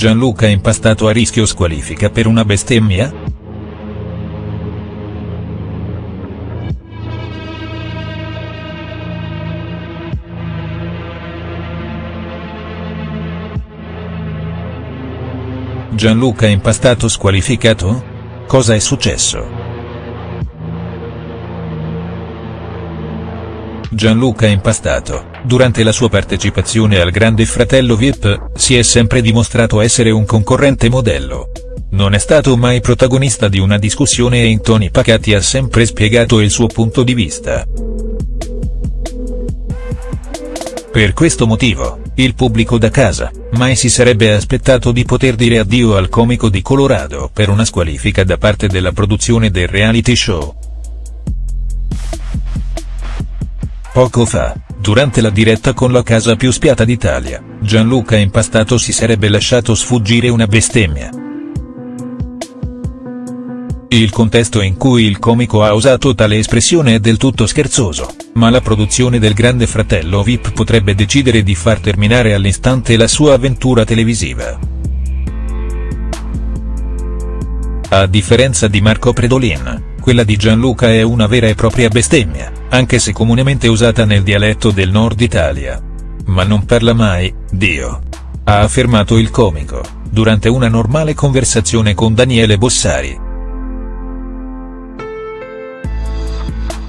Gianluca Impastato a rischio squalifica per una bestemmia?. Gianluca Impastato squalificato? Cosa è successo?. Gianluca Impastato, durante la sua partecipazione al Grande Fratello Vip, si è sempre dimostrato essere un concorrente modello. Non è stato mai protagonista di una discussione e in toni pacati ha sempre spiegato il suo punto di vista. Per questo motivo, il pubblico da casa, mai si sarebbe aspettato di poter dire addio al comico di Colorado per una squalifica da parte della produzione del reality show. Poco fa, durante la diretta con la casa più spiata d'Italia, Gianluca Impastato si sarebbe lasciato sfuggire una bestemmia. Il contesto in cui il comico ha usato tale espressione è del tutto scherzoso, ma la produzione del Grande Fratello VIP potrebbe decidere di far terminare all'istante la sua avventura televisiva. A differenza di Marco Predolin, quella di Gianluca è una vera e propria bestemmia, anche se comunemente usata nel dialetto del nord Italia. Ma non parla mai, Dio. Ha affermato il comico, durante una normale conversazione con Daniele Bossari.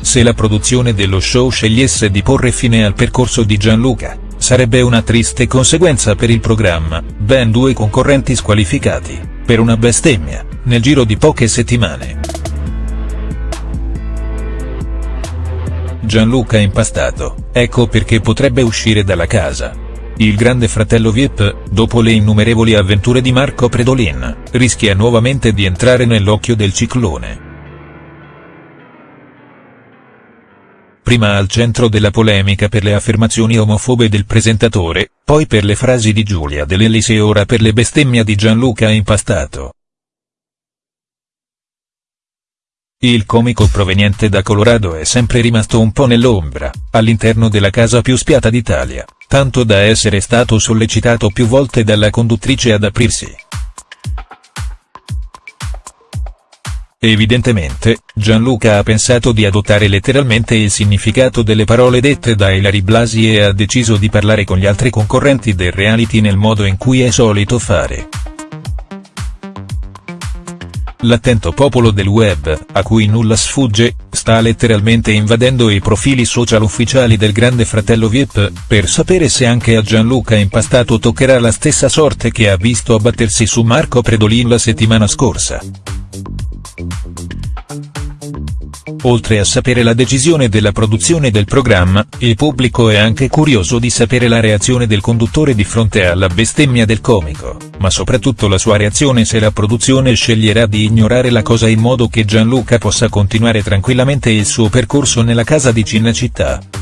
Se la produzione dello show scegliesse di porre fine al percorso di Gianluca, sarebbe una triste conseguenza per il programma, ben due concorrenti squalificati, per una bestemmia, nel giro di poche settimane. Gianluca Impastato, ecco perché potrebbe uscire dalla casa. Il grande fratello Vip, dopo le innumerevoli avventure di Marco Predolin, rischia nuovamente di entrare nell'occhio del ciclone. Prima al centro della polemica per le affermazioni omofobe del presentatore, poi per le frasi di Giulia Dell'Ellis e ora per le bestemmia di Gianluca Impastato. Il comico proveniente da Colorado è sempre rimasto un po' nell'ombra, all'interno della casa più spiata d'Italia, tanto da essere stato sollecitato più volte dalla conduttrice ad aprirsi. Evidentemente, Gianluca ha pensato di adottare letteralmente il significato delle parole dette da Ilari Blasi e ha deciso di parlare con gli altri concorrenti del reality nel modo in cui è solito fare. L'attento popolo del web, a cui nulla sfugge, sta letteralmente invadendo i profili social ufficiali del grande fratello Vip, per sapere se anche a Gianluca Impastato toccherà la stessa sorte che ha visto abbattersi su Marco Predolin la settimana scorsa. Oltre a sapere la decisione della produzione del programma, il pubblico è anche curioso di sapere la reazione del conduttore di fronte alla bestemmia del comico, ma soprattutto la sua reazione se la produzione sceglierà di ignorare la cosa in modo che Gianluca possa continuare tranquillamente il suo percorso nella casa di Cinecittà.